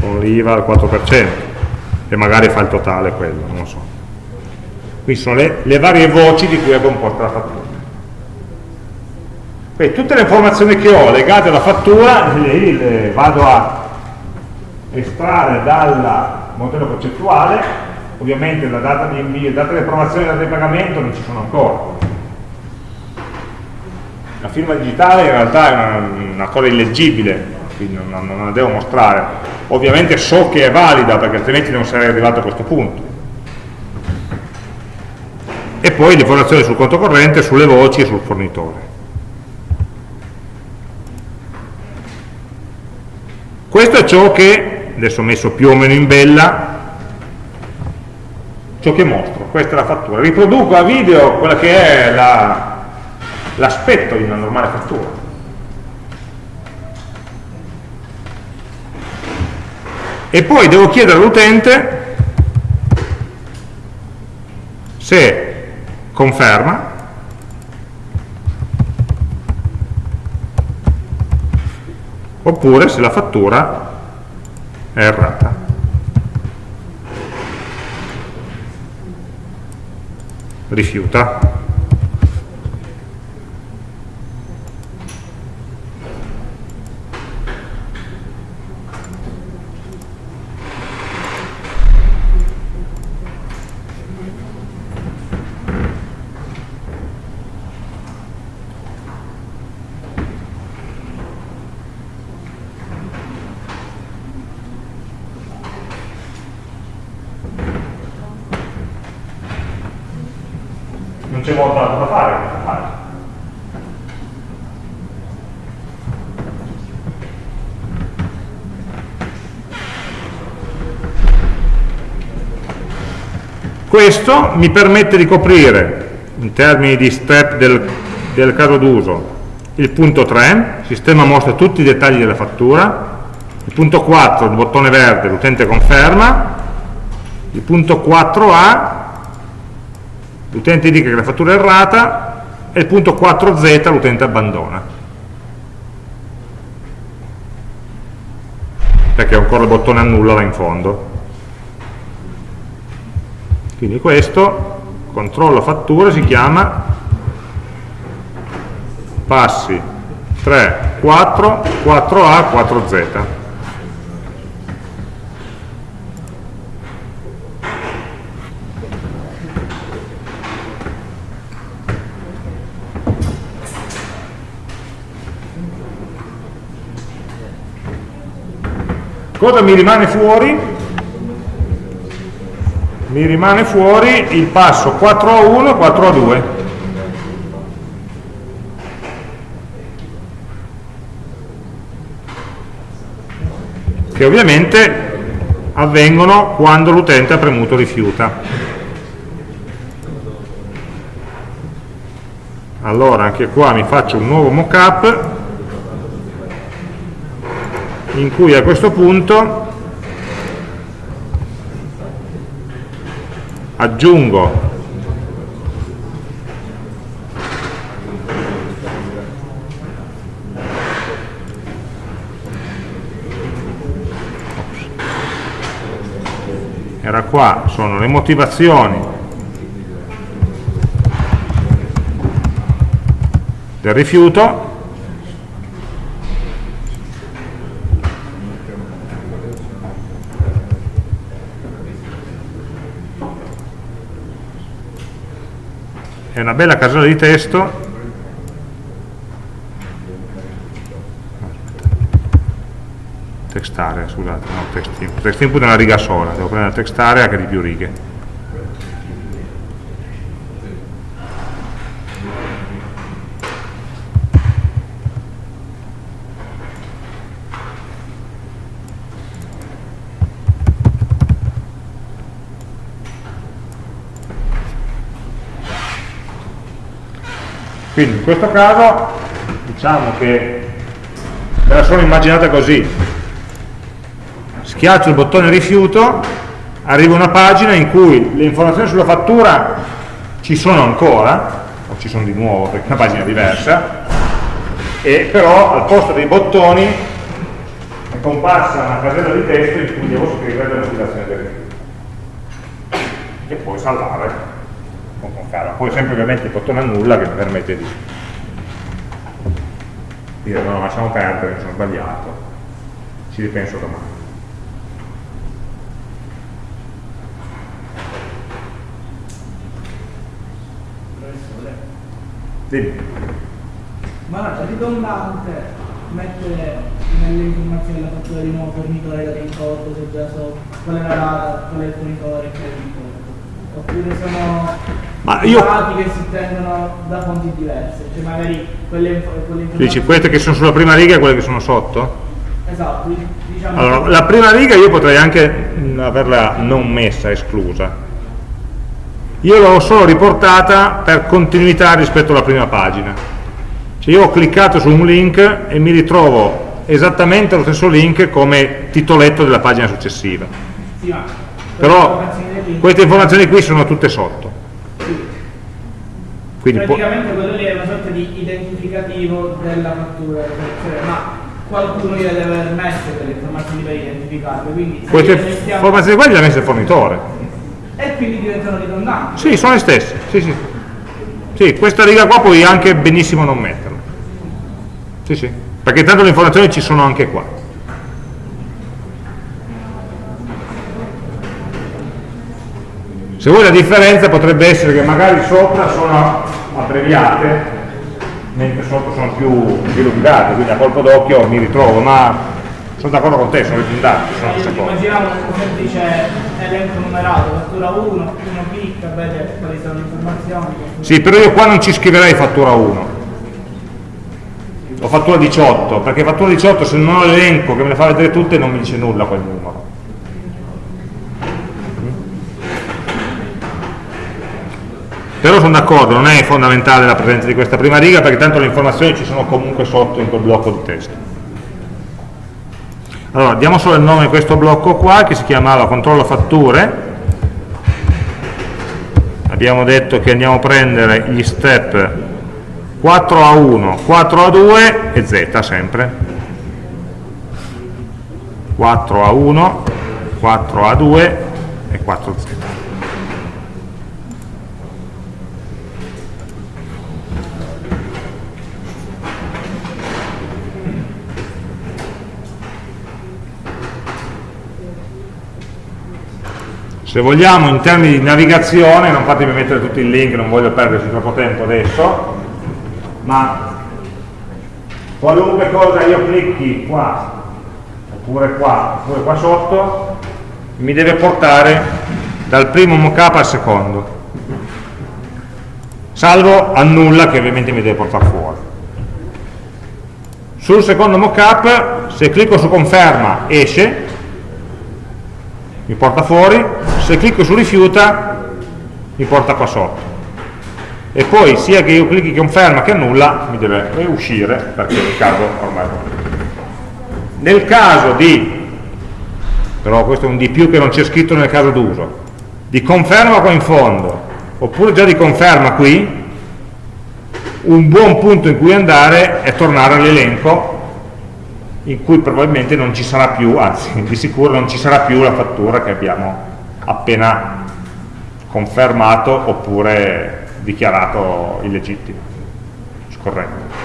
Con l'IVA al 4% e magari fa il totale quello, non lo so. Qui sono le, le varie voci di cui è composta la fattura. Poi, tutte le informazioni che ho legate alla fattura le, le vado a estrarre dal modello concettuale ovviamente la data di invio, data di approvazione e data di pagamento non ci sono ancora. La firma digitale in realtà è una, una cosa illeggibile quindi non, non, la devo mostrare. Ovviamente so che è valida perché altrimenti non sarei arrivato a questo punto. E poi l'informazione sul conto corrente, sulle voci e sul fornitore. Questo è ciò che adesso ho messo più o meno in bella ciò che mostro, questa è la fattura. Riproduco a video quella che è l'aspetto la, di una normale fattura. E poi devo chiedere all'utente se conferma oppure se la fattura è errata. rifiuta c'è molto altro da fare in questa fase. Questo mi permette di coprire, in termini di step del, del caso d'uso, il punto 3, il sistema mostra tutti i dettagli della fattura, il punto 4, il bottone verde, l'utente conferma, il punto 4a, l'utente indica che la fattura è errata e il punto 4z l'utente abbandona. Perché ancora il bottone annulla là in fondo quindi questo controllo fatture si chiama passi 3, 4, 4A, 4Z cosa mi rimane fuori? Mi rimane fuori il passo 4 a 1 e 4 a 2 che ovviamente avvengono quando l'utente ha premuto rifiuta. Allora anche qua mi faccio un nuovo mockup in cui a questo punto aggiungo. Era qua, sono le motivazioni. Del rifiuto una bella casella di testo text area, scusate, no, text, text input è una riga sola, devo prendere text area che di più righe. Quindi in questo caso diciamo che me la sono immaginata così, schiaccio il bottone rifiuto, arriva una pagina in cui le informazioni sulla fattura ci sono ancora, o ci sono di nuovo perché è una pagina diversa, e però al posto dei bottoni è comparsa una casella di testo in cui devo scrivere le motivazioni del rifiuto. E poi salvare calma. Poi sempre ovviamente il bottone annulla che mi permette di dire no, lasciamo perdere, mi sono sbagliato, ci ripenso domani. Dimmi. Ma è ridondante mettere nelle informazioni la fattura di nuovo fornitore da ricordo, se già so qual è la data, qual è il fornitore, che è il. Oppure sono ma io... dati che si prendono da fonti diverse, cioè magari quelle, quelle Dici, queste che sono sulla prima riga e quelle che sono sotto? Esatto, diciamo allora, la prima riga io potrei anche averla non messa, esclusa. Io l'ho solo riportata per continuità rispetto alla prima pagina. Cioè io ho cliccato su un link e mi ritrovo esattamente lo stesso link come titoletto della pagina successiva. Sì, ma però queste informazioni qui sono tutte sotto Quindi praticamente quello lì è una sorta di identificativo della fattura ma qualcuno gliele deve aver messe delle informazioni per identificarle quindi queste informazioni qua le ha messe il fornitore e quindi diventano ridondanti. Sì, sono le stesse. Sì, sì. sì, questa riga qua puoi anche benissimo non metterla. Sì, sì. Perché tanto le informazioni ci sono anche qua. Se vuoi la differenza potrebbe essere che magari sopra sono abbreviate, mentre sotto sono più, più lungate, quindi a colpo d'occhio mi ritrovo, ma sono d'accordo con te, sono ridondanti. Immaginiamo un semplice elenco numerato, fattura 1, uno clicca, vede quali sono le informazioni. Sì, però io qua non ci scriverei fattura 1. O fattura 18, perché fattura 18 se non ho l'elenco che me le fa vedere tutte non mi dice nulla quel numero. Però sono d'accordo, non è fondamentale la presenza di questa prima riga perché tanto le informazioni ci sono comunque sotto in quel blocco di testo. Allora, diamo solo il nome di questo blocco qua che si chiamava controllo fatture. Abbiamo detto che andiamo a prendere gli step 4A1, 4A2 e Z sempre. 4A1, 4A2 e 4Z. Se vogliamo in termini di navigazione, non fatemi mettere tutti i link, non voglio perderci troppo tempo adesso, ma qualunque cosa io clicchi qua, oppure qua, oppure qua sotto, mi deve portare dal primo mockup al secondo, salvo annulla che ovviamente mi deve portare fuori. Sul secondo mockup, se clicco su conferma, esce, mi porta fuori, se clicco su rifiuta mi porta qua sotto. E poi sia che io clicchi conferma che annulla mi deve uscire perché il caso ormai nel caso di però questo è un di più che non c'è scritto nel caso d'uso di conferma qua in fondo oppure già di conferma qui un buon punto in cui andare è tornare all'elenco in cui probabilmente non ci sarà più, anzi <laughs> di sicuro non ci sarà più la fattura che abbiamo appena confermato oppure dichiarato illegittimo, scorretto.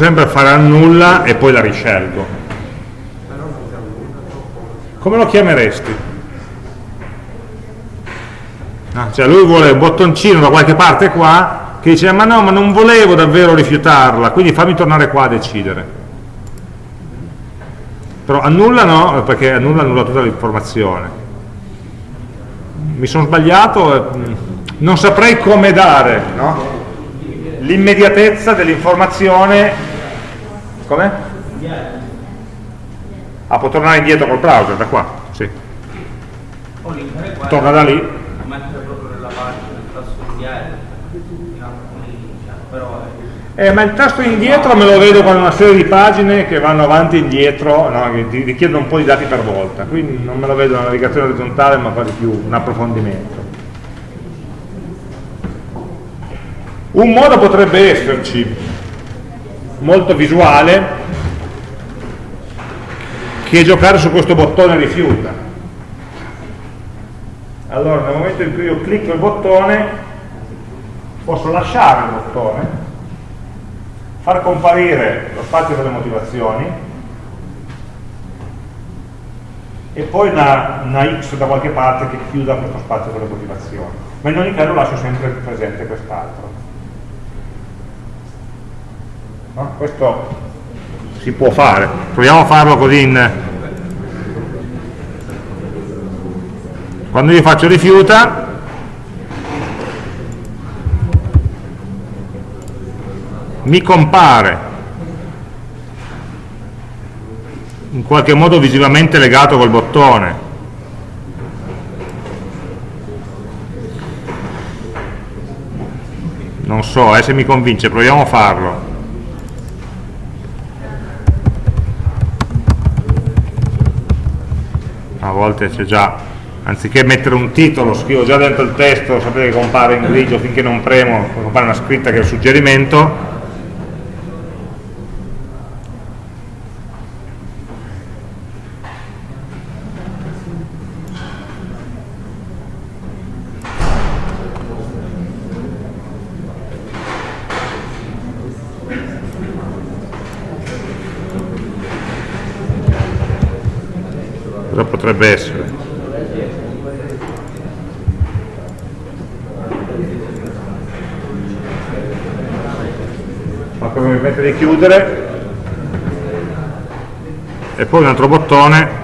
Sempre fare annulla e poi la riscelgo come lo chiameresti? Ah, cioè lui vuole un bottoncino da qualche parte qua che dice ma no ma non volevo davvero rifiutarla quindi fammi tornare qua a decidere però annulla no perché annulla annulla tutta l'informazione mi sono sbagliato mm, non saprei come dare no? l'immediatezza dell'informazione come? Ah, può tornare indietro col browser, da qua, sì. Torna da lì. Eh, ma il tasto indietro me lo vedo con una serie di pagine che vanno avanti e indietro, no, richiedono un po' di dati per volta, quindi non me lo vedo una navigazione orizzontale ma quasi più un approfondimento. Un modo potrebbe esserci, molto visuale, che giocare su questo bottone rifiuta. Allora, nel momento in cui io clicco il bottone, posso lasciare il bottone, far comparire lo spazio delle motivazioni e poi una, una X da qualche parte che chiuda questo spazio delle motivazioni. Ma in ogni caso lascio sempre presente quest'altro. No? questo si può fare proviamo a farlo così in quando io faccio rifiuta mi compare in qualche modo visivamente legato col bottone non so, eh, se mi convince, proviamo a farlo a volte c'è già anziché mettere un titolo scrivo già dentro il testo sapete che compare in grigio finché non premo compare una scritta che è un suggerimento potrebbe essere. Ma come mi mette di chiudere? E poi un altro bottone.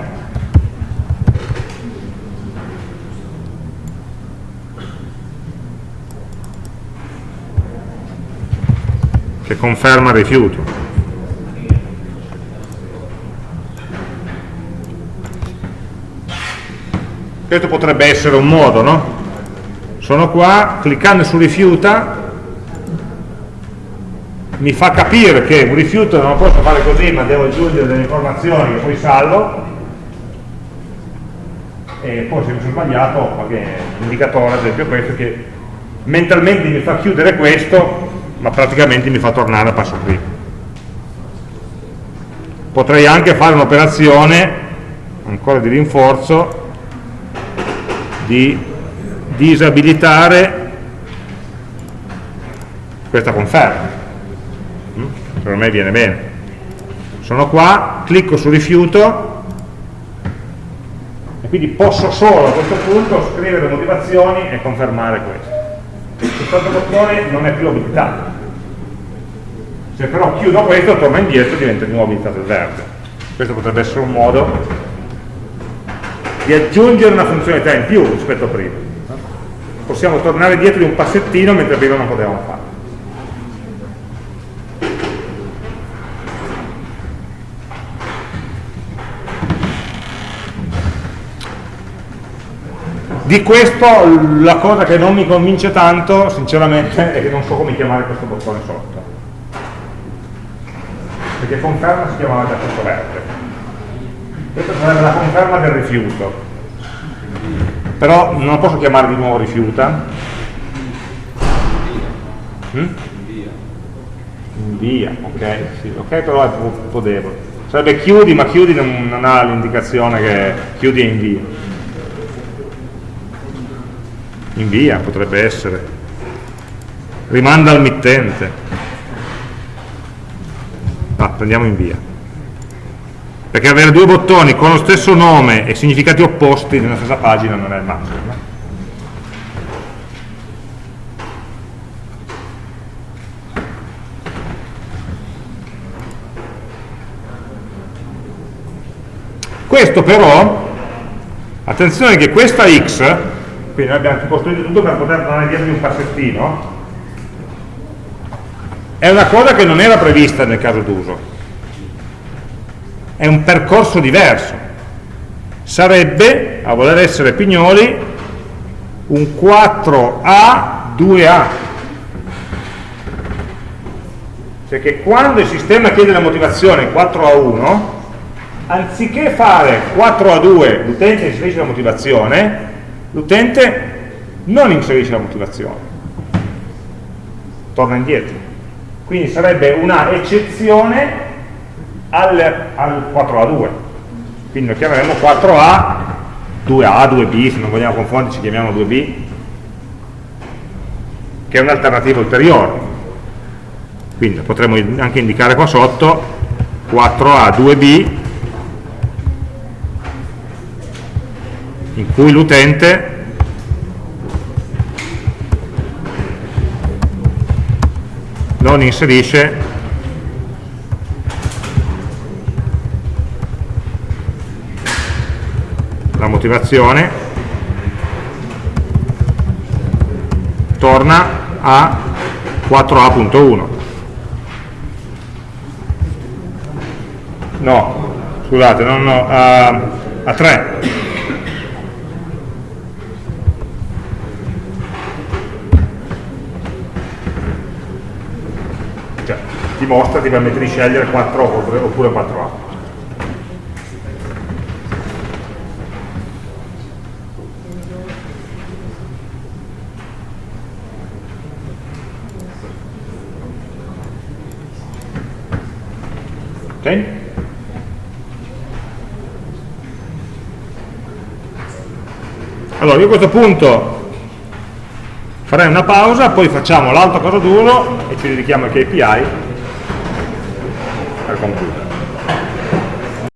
Che conferma rifiuto questo potrebbe essere un modo no? sono qua, cliccando su rifiuta mi fa capire che un rifiuto non lo posso fare così ma devo aggiungere delle informazioni che poi salvo e poi se mi sono sbagliato ho qualche indicatore ad esempio questo che mentalmente mi fa chiudere questo ma praticamente mi fa tornare a passo prima potrei anche fare un'operazione ancora di rinforzo di disabilitare questa conferma mm? per me viene bene sono qua, clicco su rifiuto e quindi posso solo a questo punto scrivere motivazioni e confermare questo. Questo bottone non è più abilitato. Se però chiudo questo, torna indietro diventa di nuovo abilitato il verde. Questo potrebbe essere un modo di aggiungere una funzionalità in più rispetto a prima. Possiamo tornare dietro di un passettino mentre prima non potevamo farlo. Di questo la cosa che non mi convince tanto, sinceramente, è che non so come chiamare questo bottone sotto. Perché conferma si chiamava già questo verde. Questa sarebbe la conferma del rifiuto. Però non lo posso chiamare di nuovo rifiuta. Hmm? Invia, ok, sì, ok, però è un po' debole. Sarebbe chiudi, ma chiudi non, non ha l'indicazione che chiudi e invia invia potrebbe essere rimanda al mittente ah, prendiamo invia perché avere due bottoni con lo stesso nome e significati opposti nella stessa pagina non è il massimo questo però attenzione che questa x quindi noi abbiamo costruito tutto per poter tornare dietro di un passettino è una cosa che non era prevista nel caso d'uso è un percorso diverso. Sarebbe, a voler essere pignoli un 4A 2A perché quando il sistema chiede la motivazione 4 a 1 anziché fare 4 a 2 l'utente inserisce la motivazione l'utente non inserisce la motivazione, torna indietro. Quindi sarebbe una eccezione al, al 4A2. Quindi lo chiameremo 4A, 2A, 2B, se non vogliamo confonderci chiamiamo 2B, che è un'alternativa ulteriore. Quindi potremmo anche indicare qua sotto 4A, 2B in cui l'utente non inserisce la motivazione. Torna a 4a.1 no, scusate, no, no, a, a 3 dimostra ti permette di scegliere 4 oppure 4A. Ok? Allora, io a questo punto farei una pausa, poi facciamo l'altro caso duro e ci dedichiamo ai KPI al computer.